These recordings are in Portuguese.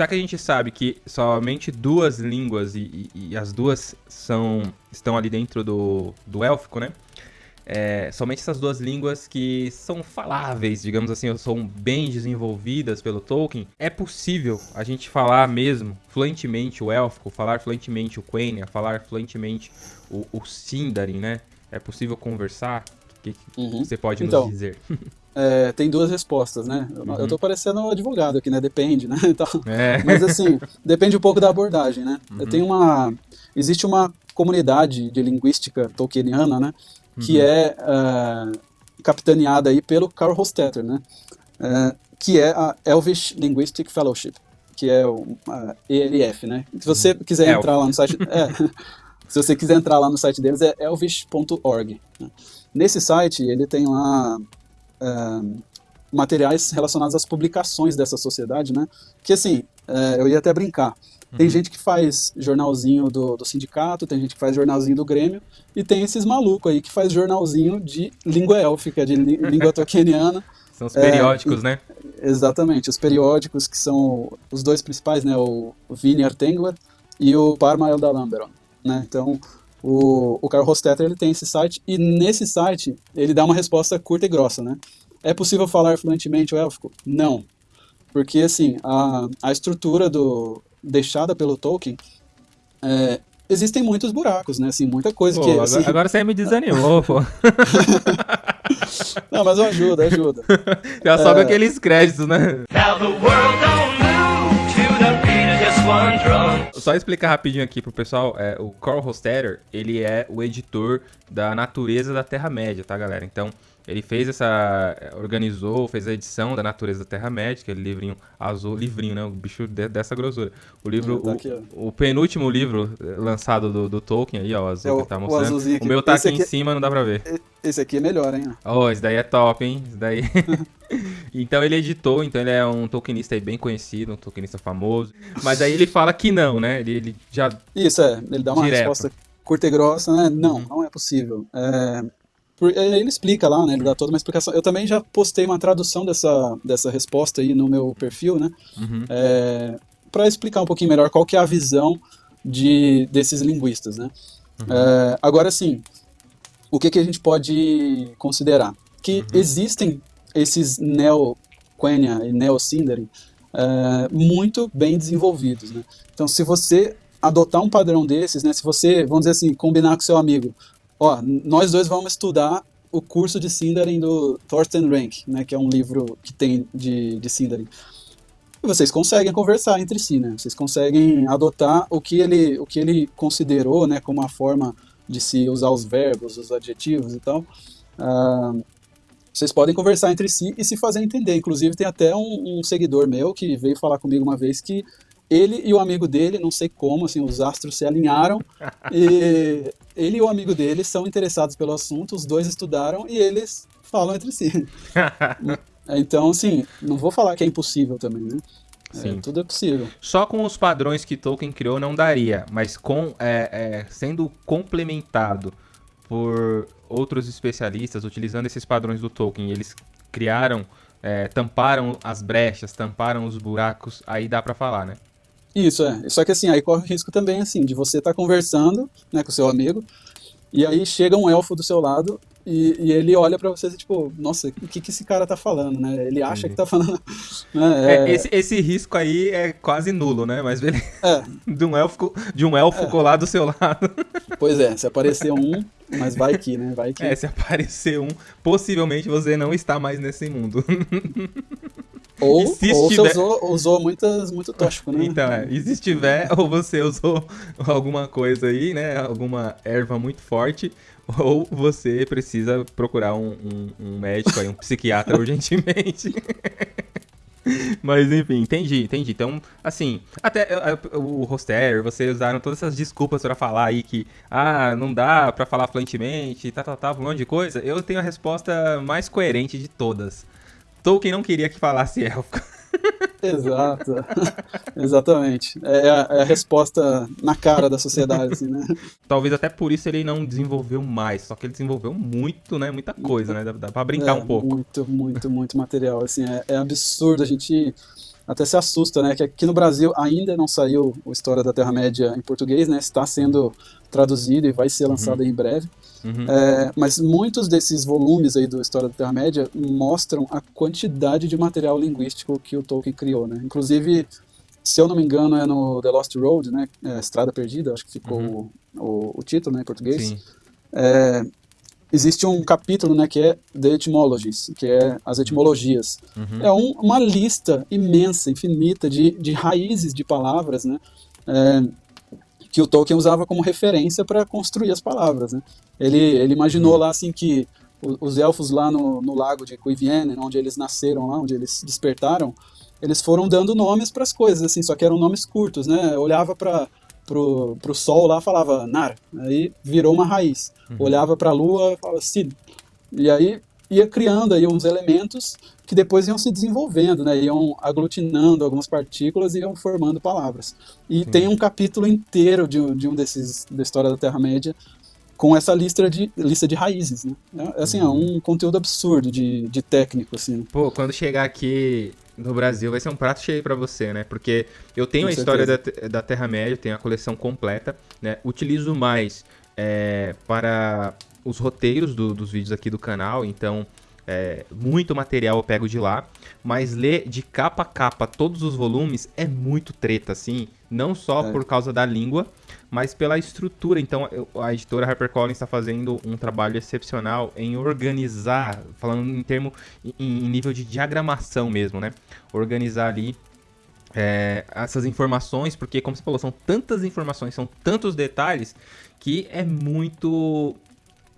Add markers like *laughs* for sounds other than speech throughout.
já que a gente sabe que somente duas línguas e, e, e as duas são estão ali dentro do, do élfico, né? É, somente essas duas línguas que são faláveis, digamos assim, são bem desenvolvidas pelo Tolkien, é possível a gente falar mesmo fluentemente o élfico, falar fluentemente o Quenya, falar fluentemente o, o Sindarin, né? É possível conversar? O que, que uhum. você pode então, nos dizer? *laughs* É, tem duas respostas, né? Uhum. Eu tô parecendo um advogado aqui, né? Depende, né? *laughs* Então, é. Mas assim, depende um pouco da abordagem, né? Uhum. Eu tenho uma... Existe uma comunidade de linguística tolkieniana, né? que uhum. é uh, capitaneada aí pelo Carl Hostetter, né? Uh, que é a Elvish Linguistic Fellowship, que é o ELF, né? Se você uhum. quiser entrar lá no site, é, *laughs* se você quiser entrar lá no site deles é elvish.org. Né? Nesse site ele tem lá uh, materiais relacionados às publicações dessa sociedade, né? Que assim, eu ia até brincar. Tem uhum. gente que faz jornalzinho do, do sindicato, tem gente que faz jornalzinho do Grêmio, e tem esses malucos aí que faz jornalzinho de língua élfica, de *laughs* língua tolkieniana. São os periódicos, é, né? Exatamente, os periódicos que são os dois principais, né? O Vini Artengler e o Parma Eldalamberon, né? Então, o, o Carl Hostetter ele tem esse site, e nesse site ele dá uma resposta curta e grossa, né? É possível falar fluentemente o élfico? Não. Porque, assim, a, a estrutura do, deixada pelo Tolkien, é, existem muitos buracos, né? Assim, muita coisa pô, que. Agora, assim... agora você me desanimou, pô. *laughs* Não, mas ajuda, ajuda. *laughs* Já é... sobe aqueles créditos, né? Now the world Só explicar rapidinho aqui pro pessoal, é, o Carl Hostetter, ele é o editor da Natureza da Terra-média, tá, galera? Então, ele fez essa. organizou, fez a edição da Natureza da Terra-média, aquele livrinho azul, livrinho, né? O bicho de, dessa grossura. O livro. Tá aqui, o, o, penúltimo livro eh, lançado do, do, Tolkien aí, ó, o azul é, que tá mostrando. O, o meu tá aqui, aqui em cima, não dá pra ver. Esse aqui é melhor, hein? Oh, esse daí é top, hein? Esse daí. *laughs* então ele editou, então ele é um Tolkienista aí bem conhecido, um Tolkienista famoso. Mas aí ele fala que não, né? Ele, ele já. Isso, é. Ele dá uma direto. resposta curta e grossa, né? Não, não é possível. É, é, ele explica lá, né? Ele dá toda uma explicação. Eu também já postei uma tradução dessa, dessa resposta aí no meu perfil, né? Uhum. É, para explicar um pouquinho melhor qual que é a visão de, desses linguistas, né? Uhum. É, agora, sim, o que, que a gente pode considerar? Que uhum. existem esses neo-Quenya e neo-Sindarin é, muito bem desenvolvidos, né? Então, se você adotar um padrão desses, né? Se você, vamos dizer assim, combinar com seu amigo, ó, nós dois vamos estudar o curso de Sindarin do Thorsten Rank, né, que é um livro que tem de, de Sindarin. E vocês conseguem conversar entre si, né? Vocês conseguem adotar o que ele, o que ele considerou, né, como a forma de se usar os verbos, os adjetivos e tal. Uh, vocês podem conversar entre si e se fazer entender. Inclusive, tem até um, um seguidor meu que veio falar comigo uma vez que ele e o amigo dele, não sei como, assim, os astros se alinharam *laughs* e ele e o amigo dele são interessados pelo assunto, os dois estudaram e eles falam entre si. *laughs* então, assim, não vou falar que é impossível também, né? É, Sim. É, tudo é possível. Só com os padrões que Tolkien criou não daria, mas com é, é, sendo complementado por outros especialistas utilizando esses padrões do Tolkien, eles criaram, é, tamparam as brechas, tamparam os buracos, aí dá para falar, né? Isso, é. Só que assim, aí corre o risco também, assim, de você estar tá conversando né, com o seu amigo, e aí chega um elfo do seu lado e, e ele olha para você tipo, nossa, o que, que esse cara tá falando, né? Ele acha que tá falando. *laughs* Né? É... É, esse, esse risco aí é quase nulo, né? Mas ele... é. *laughs* de um elfo, de um elfo é. colar do seu lado. *laughs* Pois é, se aparecer um, mas vai que, né? Vai que. É, se aparecer um, possivelmente você não está mais nesse mundo. Ou, ou estiver... você usou, usou muitas, muito tóxico, né? Então, é, e se estiver, ou você usou *laughs* alguma coisa aí, né? Alguma erva muito forte, ou você precisa procurar um, um, um médico aí, um psiquiatra *laughs* urgentemente. *laughs* Mas enfim, entendi, entendi. Então, assim, até o Roster, vocês usaram todas essas desculpas para falar aí que, ah, não dá para falar fluentemente, tá, tá, tá, um monte de coisa. Eu tenho a resposta mais coerente de todas. Tolkien não queria que falasse élfico. *laughs* Exato. Exatamente. É a, é a, resposta na cara da sociedade, assim, né? Talvez até por isso ele não desenvolveu mais, só que ele desenvolveu muito, né? Muita coisa, né? Dá, dá pra brincar é, um pouco. Muito, muito, muito material. Assim, é, é absurdo a gente. Até se assusta, né? Que aqui no Brasil ainda não saiu o História da Terra-média em português, né? Está sendo traduzido e vai ser uhum. lançado uhum. em breve. Uhum. É, mas muitos desses volumes aí do História da Terra-média mostram a quantidade de material linguístico que o Tolkien criou, né? Inclusive, se eu não me engano, é no The Lost Road, né? É, Estrada Perdida, acho que ficou uhum. o, o, o, título né, em português. Sim. É, existe um capítulo né, que é The Etymologies, que é as etimologias. Uhum. É um, uma lista imensa, infinita de, de raízes de palavras, né? É, que o Tolkien usava como referência para construir as palavras, né? Ele, ele imaginou lá assim que os elfos lá no, no lago de Cuiviene, onde eles nasceram lá, onde eles despertaram, eles foram dando nomes para as coisas, assim, só que eram nomes curtos, né? Eu olhava para pro, pro sol lá, falava Nar, aí virou uma raiz. Uhum. Olhava para a lua, falava Sid. E aí ia criando aí uns elementos que depois iam se desenvolvendo, né? Iam aglutinando algumas partículas e iam formando palavras. E tem um capítulo inteiro de, de um desses da história da Terra Média com essa lista de, lista de raízes, né? É, assim, uhum. é um conteúdo absurdo de, de técnico, assim. Pô, quando chegar aqui no Brasil vai ser um prato cheio para você, né? Porque eu tenho Com a história da, da Terra-média, tenho a coleção completa, né? Utilizo mais é, para os roteiros do, dos vídeos aqui do canal, então é, muito material eu pego de lá, mas ler de capa a capa todos os volumes é muito treta, assim, não só é. por causa da língua, mas pela estrutura. Então, a editora HarperCollins está fazendo um trabalho excepcional em organizar, falando em termo, em, em nível de diagramação mesmo, né? Organizar ali é, essas informações, porque, como você falou, são tantas informações, são tantos detalhes, que é muito,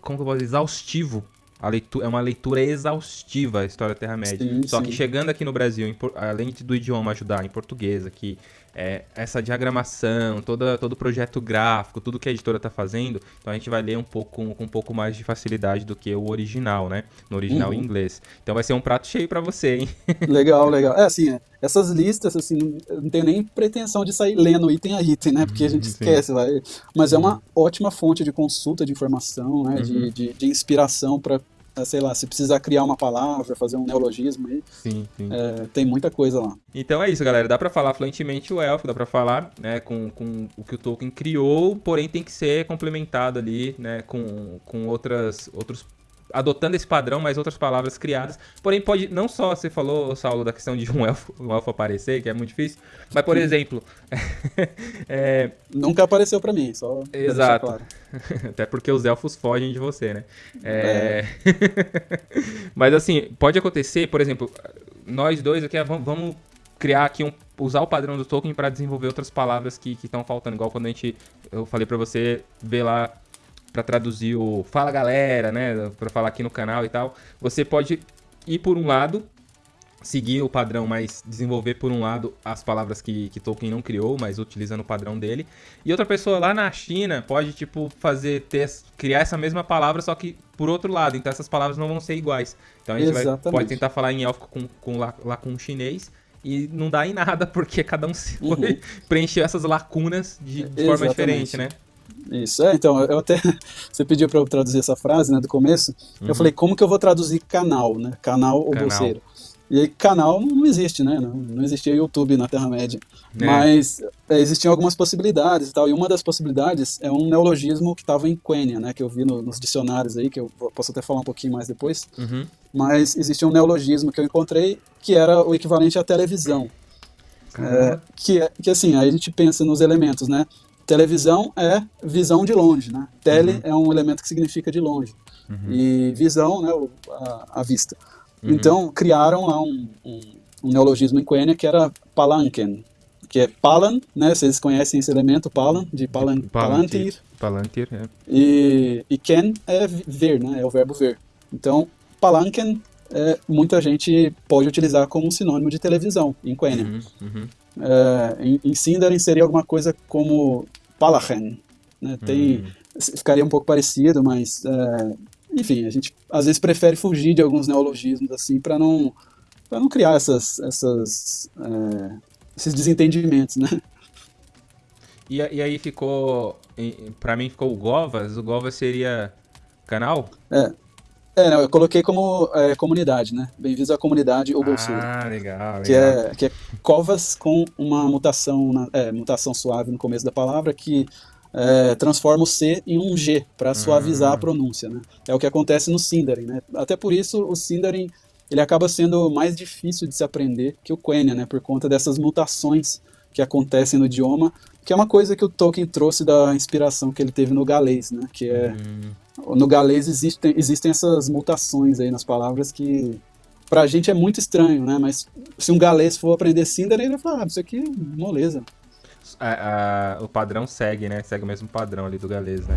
como eu posso dizer, exaustivo leitura, é uma leitura exaustiva a história da Terra-média. Só sim. que chegando aqui no Brasil, em, além do idioma ajudar em português aqui, é, essa diagramação, toda, todo o projeto gráfico, tudo que a editora está fazendo, então a gente vai ler um pouco com, um pouco mais de facilidade do que o original, né? No original uhum. em inglês. Então vai ser um prato cheio para você, hein? *laughs* Legal, legal. É assim, essas listas, assim, não tenho nem pretensão de sair lendo item a item, né? Porque a gente uhum, esquece, vai. Mas é uma ótima fonte de consulta de informação, né? Uhum. De, de, de inspiração para é, sei lá, se precisar criar uma palavra, fazer um neologismo aí, sim, sim. É, tem muita coisa lá. Então é isso, galera. Dá para falar fluentemente o elfo, dá para falar né, com, com o que o Tolkien criou, porém tem que ser complementado ali né, com, com outras, outros adotando esse padrão, mas outras palavras criadas. Porém, pode não só você falou, Saulo, da questão de um *laughs* elfo, um elfo aparecer, que é muito difícil, mas por exemplo, *laughs* é... nunca apareceu para mim, só exato. Claro. *laughs* Até porque os elfos fogem de você, né? É... é. mas assim, pode acontecer, por exemplo, nós dois aqui vamos criar aqui um usar o padrão do Tolkien para desenvolver outras palavras que estão faltando, igual quando a gente eu falei para você ver lá para traduzir o Fala Galera, né, para falar aqui no canal e tal, você pode ir por um lado, seguir o padrão, mas desenvolver por um lado as palavras que, que Tolkien não criou, mas utilizando o padrão dele. E outra pessoa lá na China pode, tipo, fazer, ter, criar essa mesma palavra, só que por outro lado. Então essas palavras não vão ser iguais. Então a gente vai, pode tentar falar em élfico com, com, lá, lá com chinês e não dá em nada, *laughs* porque cada um uhum. preencheu essas lacunas de, de forma diferente, né? Isso, é, então, eu até, *laughs* você pediu para eu traduzir essa frase, né, do começo, uhum. eu falei, como que eu vou traduzir canal, né, canal ou canal. bolseiro? E aí, canal não existe, né, não, não existia YouTube na Terra-média, é. mas é, existiam algumas possibilidades e tal, e uma das possibilidades é um neologismo que estava em Quenya, né, que eu vi no, nos dicionários aí, que eu posso até falar um pouquinho mais depois, uhum. mas existia um neologismo que eu encontrei que era o equivalente à televisão, é, que, é, que assim, aí a gente pensa nos elementos, né, Televisão é visão de longe, né? Tele uhum. é um elemento que significa de longe. Uhum. E visão, né, a, a vista. Uhum. Então, criaram lá um, um, um, neologismo em Quenya que era palanquen, que é palan, né? Vocês conhecem esse elemento, palan, de palan, palantir. Palantir, é. E, e ken é ver, né? É o verbo ver. Então, palanquen, é, muita gente pode utilizar como sinônimo de televisão em Quenya. Uhum, uhum. É, em, em Sindarin seria alguma coisa como Palachen. Né? Tem, hum. Ficaria um pouco parecido, mas é, enfim, a gente às vezes prefere fugir de alguns neologismos assim para não não criar essas, essas é, esses desentendimentos, né? E, e aí ficou, para mim ficou o Govas. O Govas seria canal? É. É, não, eu coloquei como é, comunidade, né? Bem-vindos à comunidade Ubuntu. Ah, legal, legal. Que é, que é covas com uma mutação, na, é, mutação suave no começo da palavra que é, transforma o C em um G para suavizar a hum. pronúncia, né? É o que acontece no Sindarin, né? Até por isso o Sindarin ele acaba sendo mais difícil de se aprender que o Quenya, né? Por conta dessas mutações que acontecem no idioma, que é uma coisa que o Tolkien trouxe da inspiração que ele teve no galês, né? Que é hum no galês existem, existem essas mutações aí nas palavras que pra gente é muito estranho, né? Mas se um galês for aprender Cinder, ele vai falar, ah, isso aqui é moleza. A, a, o padrão segue, né? Segue o mesmo padrão ali do galês, né?